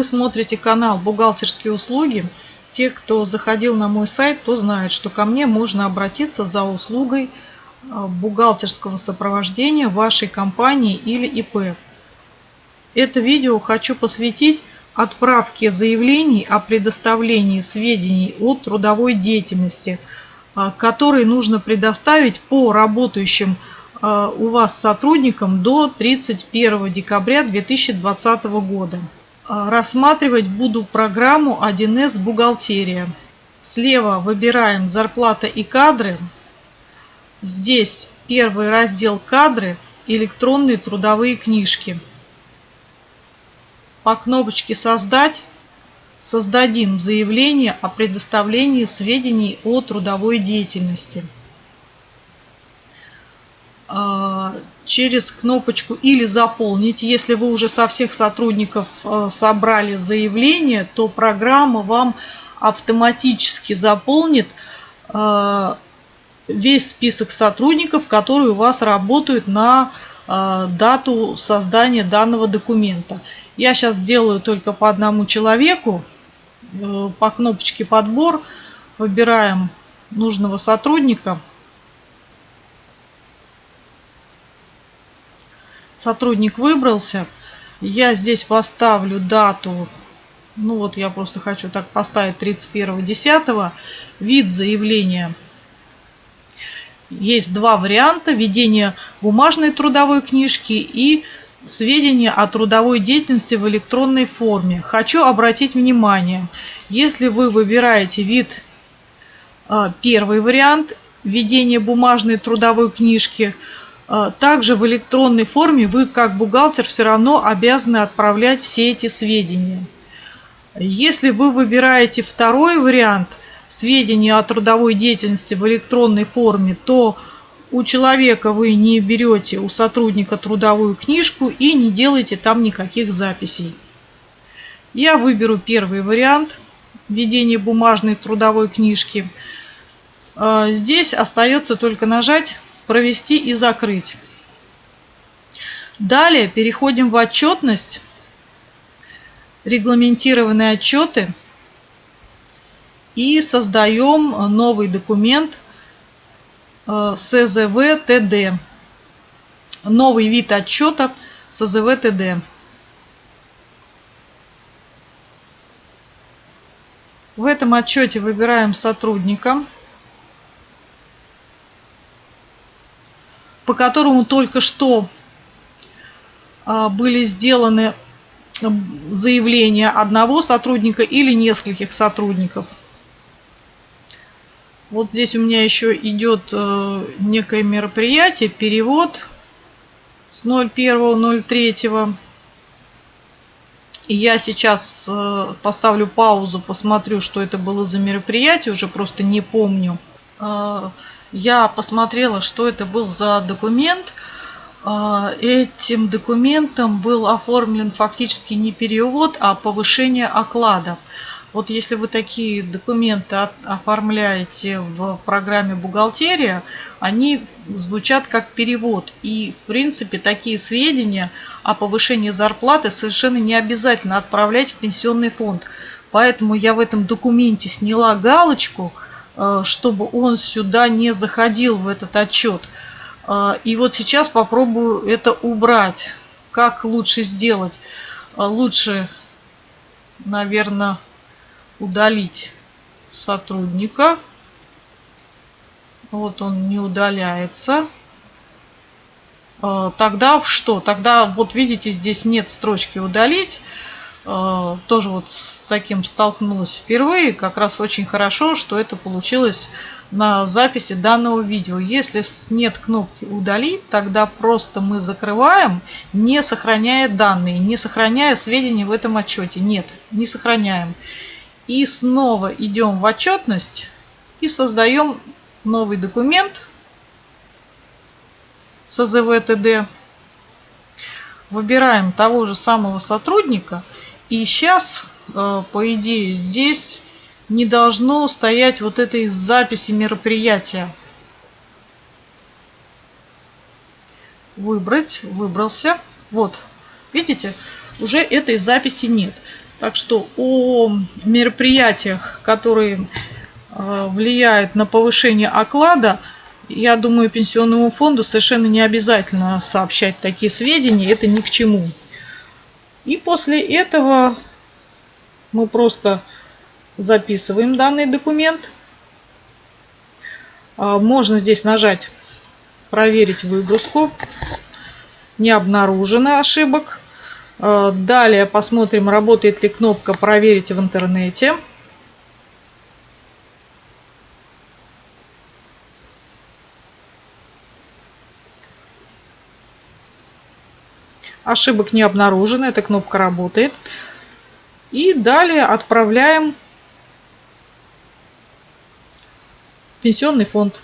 Вы смотрите канал «Бухгалтерские услуги». Те, кто заходил на мой сайт, то знают, что ко мне можно обратиться за услугой а, бухгалтерского сопровождения вашей компании или ИП. Это видео хочу посвятить отправке заявлений о предоставлении сведений о трудовой деятельности, а, которые нужно предоставить по работающим а, у вас сотрудникам до 31 декабря 2020 года. Рассматривать буду программу 1С «Бухгалтерия». Слева выбираем «Зарплата и кадры», Здесь первый раздел «Кадры», электронные трудовые книжки. По кнопочке «Создать» создадим заявление о предоставлении сведений о трудовой деятельности. А, через кнопочку «Или заполнить». Если вы уже со всех сотрудников а, собрали заявление, то программа вам автоматически заполнит а, весь список сотрудников, которые у вас работают на э, дату создания данного документа. Я сейчас делаю только по одному человеку. Э, по кнопочке «Подбор» выбираем нужного сотрудника. Сотрудник выбрался. Я здесь поставлю дату. Ну вот я просто хочу так поставить 31.10. Вид заявления – есть два варианта ведения бумажной трудовой книжки и сведения о трудовой деятельности в электронной форме. Хочу обратить внимание, если вы выбираете вид а, первый вариант ведения бумажной трудовой книжки, также в электронной форме вы как бухгалтер все равно обязаны отправлять все эти сведения. Если вы выбираете второй вариант, сведения о трудовой деятельности в электронной форме, то у человека вы не берете, у сотрудника трудовую книжку и не делаете там никаких записей. Я выберу первый вариант введения бумажной трудовой книжки. А, здесь остается только нажать «Провести и закрыть». Далее переходим в отчетность. Регламентированные отчеты – и создаем новый документ э, СЗВ-ТД. Новый вид отчета СЗВ-ТД. В этом отчете выбираем сотрудника, по которому только что э, были сделаны заявления одного сотрудника или нескольких сотрудников. Вот здесь у меня еще идет э, некое мероприятие, перевод с 01.03. И я сейчас э, поставлю паузу, посмотрю, что это было за мероприятие, уже просто не помню. Я посмотрела, что это был за документ. Этим документом был оформлен фактически не перевод, а повышение оклада. Вот если вы такие документы оформляете в программе «Бухгалтерия», они звучат как перевод. И, в принципе, такие сведения о повышении зарплаты совершенно не обязательно отправлять в пенсионный фонд. Поэтому я в этом документе сняла галочку, чтобы он сюда не заходил в этот отчет. Э, и вот сейчас попробую это убрать. Как лучше сделать? Э, лучше, наверное, удалить сотрудника. Вот он не удаляется. Тогда что? Тогда вот видите, здесь нет строчки удалить. А, тоже вот с таким столкнулась впервые. Как раз очень хорошо, что это получилось на записи данного видео. Если нет кнопки удалить, тогда просто мы закрываем, не сохраняя данные, не сохраняя сведения в этом отчете. Нет, не сохраняем. И снова идем в отчетность и создаем новый документ с АЗВ-ТД. Выбираем того же самого сотрудника. И сейчас, э, по идее, здесь не должно стоять вот этой записи мероприятия. Выбрать, выбрался. Вот, видите, уже этой записи нет. Так что о мероприятиях, которые э, влияют на повышение оклада, я думаю, пенсионному фонду совершенно не обязательно сообщать такие сведения, это ни к чему. И после этого мы просто записываем данный документ. А, можно здесь нажать «Проверить выгрузку». Не обнаружено ошибок. А, далее посмотрим, работает ли кнопка «Проверить в интернете». Ошибок не обнаружено, эта кнопка работает. И далее отправляем пенсионный фонд.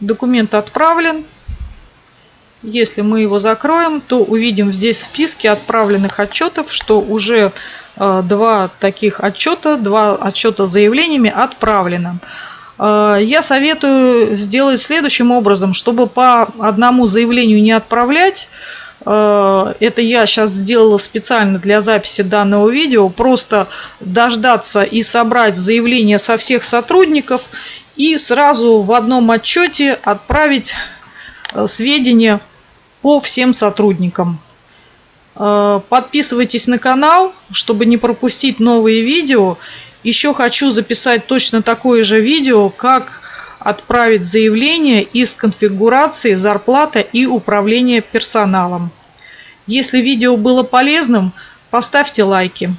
Документ отправлен. Если мы его закроем, то увидим здесь списки отправленных отчетов, что уже два таких отчета, два отчета с заявлениями отправлено. Э, я советую сделать следующим образом, чтобы по одному заявлению не отправлять. Э, это я сейчас сделала специально для записи данного видео. Просто дождаться и собрать заявления со всех сотрудников и сразу в одном отчете отправить э, сведения по всем сотрудникам. Подписывайтесь на канал, чтобы не пропустить новые видео. Еще хочу записать точно такое же видео, как отправить заявление из конфигурации зарплата и управление персоналом. Если видео было полезным, поставьте лайки.